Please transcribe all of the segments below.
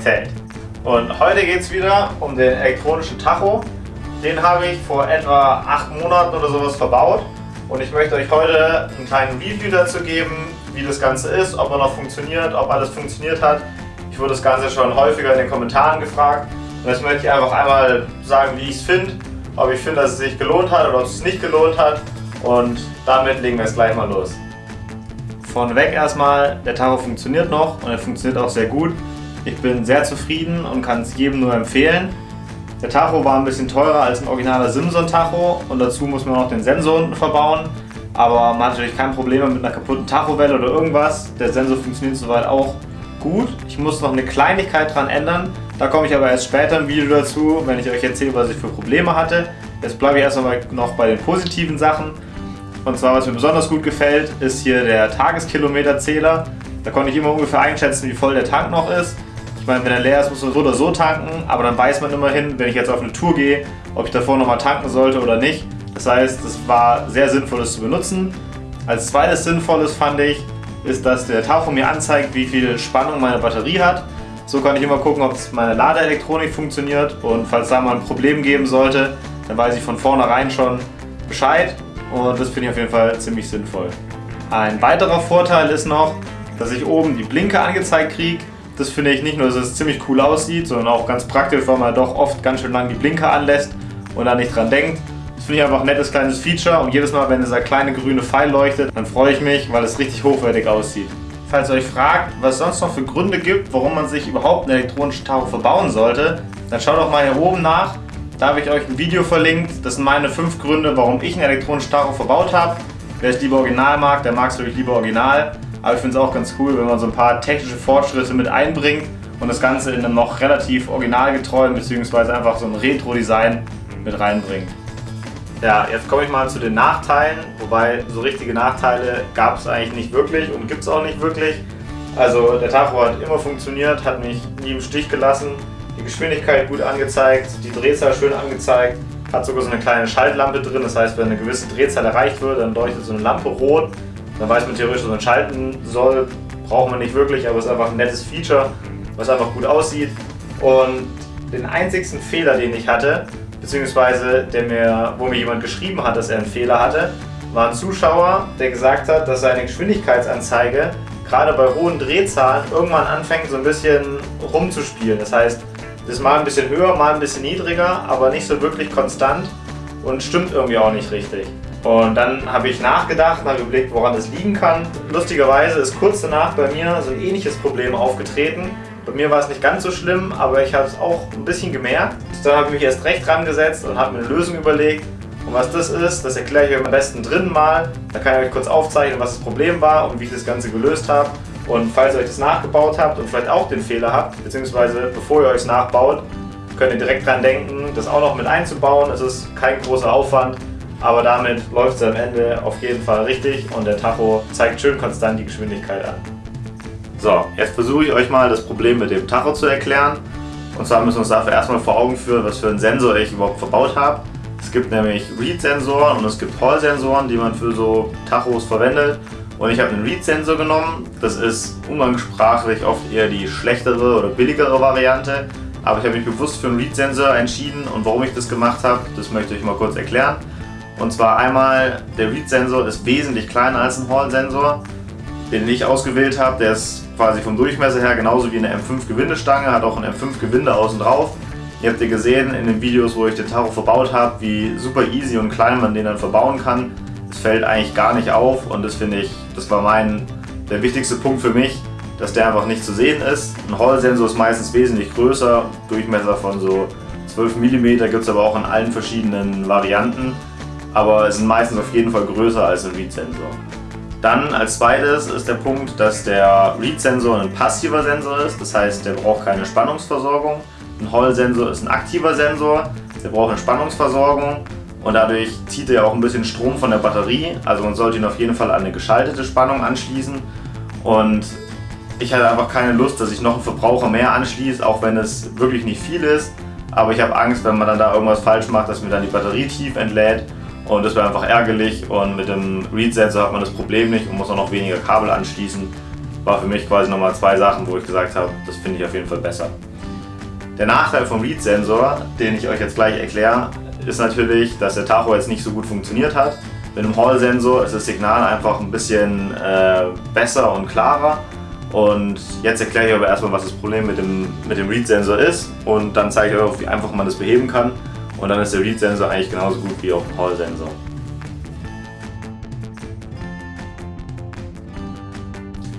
Projektheld und heute geht es wieder um den elektronischen Tacho. Den habe ich vor etwa acht Monaten oder sowas verbaut und ich möchte euch heute einen kleinen Review dazu geben, wie das Ganze ist, ob er noch funktioniert, ob alles funktioniert hat. Ich wurde das Ganze schon häufiger in den Kommentaren gefragt und jetzt möchte ich einfach einmal sagen, wie ich es finde, ob ich finde, dass es sich gelohnt hat oder ob es sich nicht gelohnt hat und damit legen wir jetzt gleich mal los. Vorneweg erstmal, der Tacho funktioniert noch und er funktioniert auch sehr gut. Ich bin sehr zufrieden und kann es jedem nur empfehlen. Der Tacho war ein bisschen teurer als ein originaler Simson Tacho und dazu muss man noch den Sensor unten verbauen. Aber man hat natürlich kein Problem mit einer kaputten Tachowelle oder irgendwas. Der Sensor funktioniert soweit auch gut. Ich muss noch eine Kleinigkeit dran ändern. Da komme ich aber erst später im Video dazu, wenn ich euch erzähle, was ich für Probleme hatte. Jetzt bleibe ich erst noch bei den positiven Sachen. Und zwar, was mir besonders gut gefällt, ist hier der Tageskilometerzähler. Da konnte ich immer ungefähr einschätzen, wie voll der Tank noch ist. Meine, wenn er leer ist, muss man so oder so tanken, aber dann weiß man immerhin, wenn ich jetzt auf eine Tour gehe, ob ich davor nochmal tanken sollte oder nicht. Das heißt, es war sehr sinnvoll, das zu benutzen. Als zweites Sinnvolles fand ich, ist, dass der Tacho mir anzeigt, wie viel Spannung meine Batterie hat. So kann ich immer gucken, ob meine Ladeelektronik funktioniert und falls da mal ein Problem geben sollte, dann weiß ich von vornherein schon Bescheid und das finde ich auf jeden Fall ziemlich sinnvoll. Ein weiterer Vorteil ist noch, dass ich oben die Blinke angezeigt kriege. Das finde ich nicht nur, dass es ziemlich cool aussieht, sondern auch ganz praktisch, weil man doch oft ganz schön lang die Blinke anlässt und da nicht dran denkt. Das finde ich einfach ein nettes kleines Feature und jedes Mal, wenn dieser kleine grüne Pfeil leuchtet, dann freue ich mich, weil es richtig hochwertig aussieht. Falls ihr euch fragt, was es sonst noch für Gründe gibt, warum man sich überhaupt einen elektronischen Tacho verbauen sollte, dann schaut doch mal hier oben nach. Da habe ich euch ein Video verlinkt. Das sind meine fünf Gründe, warum ich einen elektronischen Tacho verbaut habe. Wer es lieber original mag, der mag es wirklich lieber original. Aber ich finde es auch ganz cool, wenn man so ein paar technische Fortschritte mit einbringt und das Ganze in einem noch relativ originalgetreuen bzw. einfach so ein Retro-Design mit reinbringt. Ja, jetzt komme ich mal zu den Nachteilen, wobei so richtige Nachteile gab es eigentlich nicht wirklich und gibt es auch nicht wirklich. Also der Tacho hat immer funktioniert, hat mich nie im Stich gelassen die Geschwindigkeit gut angezeigt, die Drehzahl schön angezeigt, hat sogar so eine kleine Schaltlampe drin, das heißt, wenn eine gewisse Drehzahl erreicht wird, dann leuchtet so eine Lampe rot, dann weiß man theoretisch, dass man schalten soll, braucht man nicht wirklich, aber es ist einfach ein nettes Feature, was einfach gut aussieht. Und den einzigsten Fehler, den ich hatte, beziehungsweise der mir, wo mir jemand geschrieben hat, dass er einen Fehler hatte, war ein Zuschauer, der gesagt hat, dass seine Geschwindigkeitsanzeige gerade bei hohen Drehzahlen irgendwann anfängt so ein bisschen rumzuspielen. Das heißt, das ist mal ein bisschen höher, mal ein bisschen niedriger, aber nicht so wirklich konstant und stimmt irgendwie auch nicht richtig. Und dann habe ich nachgedacht und habe überlegt, woran das liegen kann. Lustigerweise ist kurz danach bei mir so ein ähnliches Problem aufgetreten. Bei mir war es nicht ganz so schlimm, aber ich habe es auch ein bisschen gemerkt. Dann habe ich mich erst recht dran gesetzt und habe mir eine Lösung überlegt. Und was das ist, das erkläre ich euch am besten drin mal. Da kann ich euch kurz aufzeichnen, was das Problem war und wie ich das Ganze gelöst habe. Und falls ihr euch das nachgebaut habt und vielleicht auch den Fehler habt, beziehungsweise bevor ihr euch es nachbaut, könnt ihr direkt dran denken, das auch noch mit einzubauen. Es ist kein großer Aufwand, aber damit läuft es am Ende auf jeden Fall richtig und der Tacho zeigt schön konstant die Geschwindigkeit an. So, jetzt versuche ich euch mal das Problem mit dem Tacho zu erklären. Und zwar müssen wir uns dafür erstmal vor Augen führen, was für einen Sensor ich überhaupt verbaut habe. Es gibt nämlich Read-Sensoren und es gibt Hall-Sensoren, die man für so Tachos verwendet. Und ich habe einen Read-Sensor genommen. Das ist umgangssprachlich oft eher die schlechtere oder billigere Variante. Aber ich habe mich bewusst für einen Read-Sensor entschieden und warum ich das gemacht habe, das möchte ich mal kurz erklären. Und zwar einmal, der Read-Sensor ist wesentlich kleiner als ein Hall-Sensor. Den ich ausgewählt habe, der ist quasi vom Durchmesser her genauso wie eine M5-Gewindestange, hat auch ein M5-Gewinde außen drauf. Ihr habt ja gesehen in den Videos, wo ich den Tacho verbaut habe, wie super easy und klein man den dann verbauen kann es fällt eigentlich gar nicht auf und das finde ich, das war mein, der wichtigste Punkt für mich, dass der einfach nicht zu sehen ist. Ein Hall-Sensor ist meistens wesentlich größer, Durchmesser von so 12 mm gibt es aber auch in allen verschiedenen Varianten, aber sind meistens auf jeden Fall größer als ein Read-Sensor. Dann als zweites ist der Punkt, dass der Read-Sensor ein passiver Sensor ist, das heißt, der braucht keine Spannungsversorgung. Ein Hall-Sensor ist ein aktiver Sensor, der braucht eine Spannungsversorgung und dadurch zieht er auch ein bisschen Strom von der Batterie. Also man sollte ihn auf jeden Fall an eine geschaltete Spannung anschließen. Und ich hatte einfach keine Lust, dass ich noch einen Verbraucher mehr anschließe, auch wenn es wirklich nicht viel ist. Aber ich habe Angst, wenn man dann da irgendwas falsch macht, dass mir dann die Batterie tief entlädt. Und das wäre einfach ärgerlich. Und mit dem Read-Sensor hat man das Problem nicht und muss auch noch weniger Kabel anschließen. war für mich quasi nochmal zwei Sachen, wo ich gesagt habe, das finde ich auf jeden Fall besser. Der Nachteil vom Read-Sensor, den ich euch jetzt gleich erkläre, ist natürlich, dass der Tacho jetzt nicht so gut funktioniert hat. Mit dem Hall-Sensor ist das Signal einfach ein bisschen äh, besser und klarer. Und jetzt erkläre ich aber erstmal, was das Problem mit dem, mit dem Read-Sensor ist und dann zeige ich euch, wie einfach man das beheben kann. Und dann ist der Read-Sensor eigentlich genauso gut wie auch der Hall-Sensor.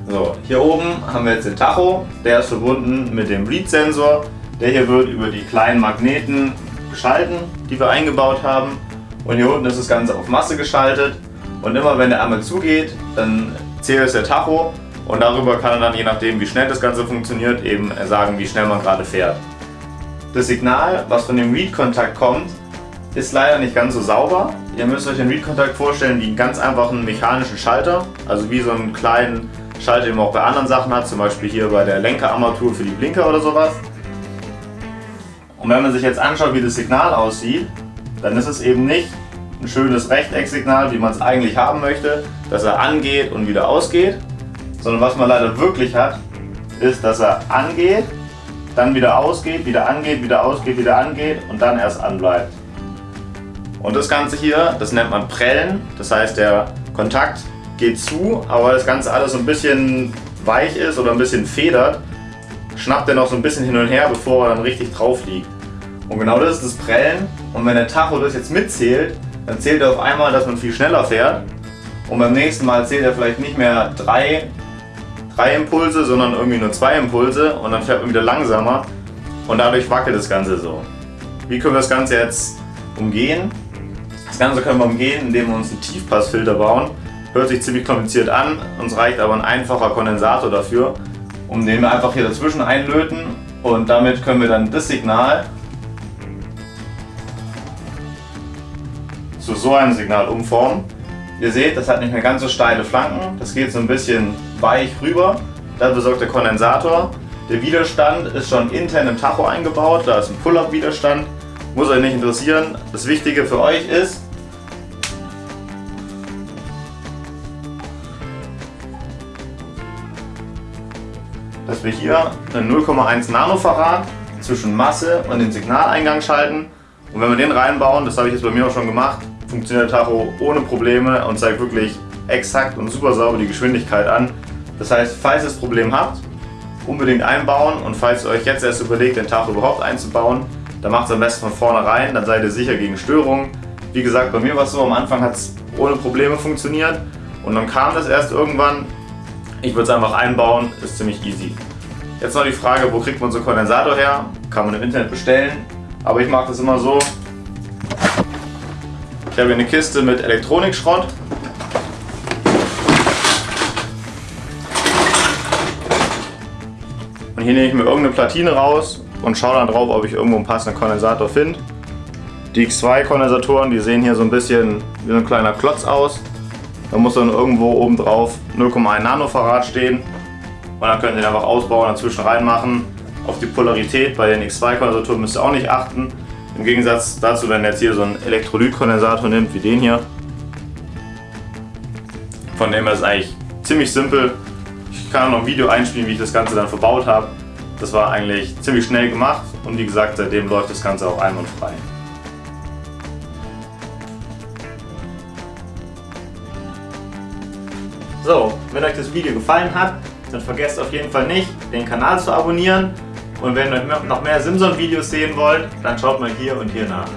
So, hier oben haben wir jetzt den Tacho, der ist verbunden mit dem Read-Sensor. Der hier wird über die kleinen Magneten geschalten, die wir eingebaut haben. Und hier unten ist das Ganze auf Masse geschaltet. Und immer wenn der einmal zugeht, dann zählt es der Tacho und darüber kann er dann, je nachdem wie schnell das Ganze funktioniert, eben sagen, wie schnell man gerade fährt. Das Signal, was von dem Read-Kontakt kommt, ist leider nicht ganz so sauber. Ihr müsst euch den Read-Kontakt vorstellen wie einen ganz einfachen mechanischen Schalter, also wie so einen kleinen Schalter, den man auch bei anderen Sachen hat, zum Beispiel hier bei der Lenkerarmatur für die Blinker oder sowas. Und wenn man sich jetzt anschaut, wie das Signal aussieht, dann ist es eben nicht ein schönes Rechtecksignal, wie man es eigentlich haben möchte, dass er angeht und wieder ausgeht, sondern was man leider wirklich hat, ist, dass er angeht, dann wieder ausgeht, wieder angeht, wieder ausgeht, wieder angeht und dann erst anbleibt. Und das Ganze hier, das nennt man Prellen, das heißt der Kontakt geht zu, aber das Ganze alles so ein bisschen weich ist oder ein bisschen federt, schnappt er noch so ein bisschen hin und her, bevor er dann richtig drauf liegt. Und genau das ist das Prellen. Und wenn der Tacho das jetzt mitzählt, dann zählt er auf einmal, dass man viel schneller fährt. Und beim nächsten Mal zählt er vielleicht nicht mehr drei, drei Impulse, sondern irgendwie nur zwei Impulse und dann fährt man wieder langsamer. Und dadurch wackelt das Ganze so. Wie können wir das Ganze jetzt umgehen? Das Ganze können wir umgehen, indem wir uns einen Tiefpassfilter bauen. Hört sich ziemlich kompliziert an, uns reicht aber ein einfacher Kondensator dafür, um den wir einfach hier dazwischen einlöten und damit können wir dann das Signal zu so einem Signal umformen. Ihr seht, das hat nicht mehr ganz so steile Flanken, das geht so ein bisschen weich rüber. Dafür sorgt der Kondensator. Der Widerstand ist schon intern im Tacho eingebaut, da ist ein Pull-Up-Widerstand. Muss euch nicht interessieren. Das Wichtige für euch ist, dass wir hier eine 0,1 Nanofarad zwischen Masse und den Signaleingang schalten. Und wenn wir den reinbauen, das habe ich jetzt bei mir auch schon gemacht, funktioniert der Tacho ohne Probleme und zeigt wirklich exakt und super sauber die Geschwindigkeit an. Das heißt, falls ihr das Problem habt, unbedingt einbauen und falls ihr euch jetzt erst überlegt, den Tacho überhaupt einzubauen, dann macht es am besten von vornherein, dann seid ihr sicher gegen Störungen. Wie gesagt, bei mir war es so, am Anfang hat es ohne Probleme funktioniert und dann kam das erst irgendwann. Ich würde es einfach einbauen, ist ziemlich easy. Jetzt noch die Frage, wo kriegt man so einen Kondensator her? Kann man im Internet bestellen, aber ich mache das immer so. Habe hier eine Kiste mit Elektronikschrott. Und hier nehme ich mir irgendeine Platine raus und schaue dann drauf, ob ich irgendwo einen passenden Kondensator finde. Die X2 Kondensatoren, die sehen hier so ein bisschen wie so ein kleiner Klotz aus. Da muss dann irgendwo oben drauf 0,1 Nanofarad stehen. Und dann könnt ihr den einfach ausbauen, dazwischen reinmachen. Auf die Polarität bei den X2-Kondensatoren müsst ihr auch nicht achten. Im Gegensatz dazu, wenn ihr jetzt hier so einen Elektrolytkondensator nimmt, wie den hier. Von dem her ist eigentlich ziemlich simpel. Ich kann noch ein Video einspielen, wie ich das Ganze dann verbaut habe. Das war eigentlich ziemlich schnell gemacht und wie gesagt, seitdem läuft das Ganze auch einwandfrei. So, wenn euch das Video gefallen hat, dann vergesst auf jeden Fall nicht, den Kanal zu abonnieren. Und wenn ihr noch mehr Simson-Videos sehen wollt, dann schaut mal hier und hier nach.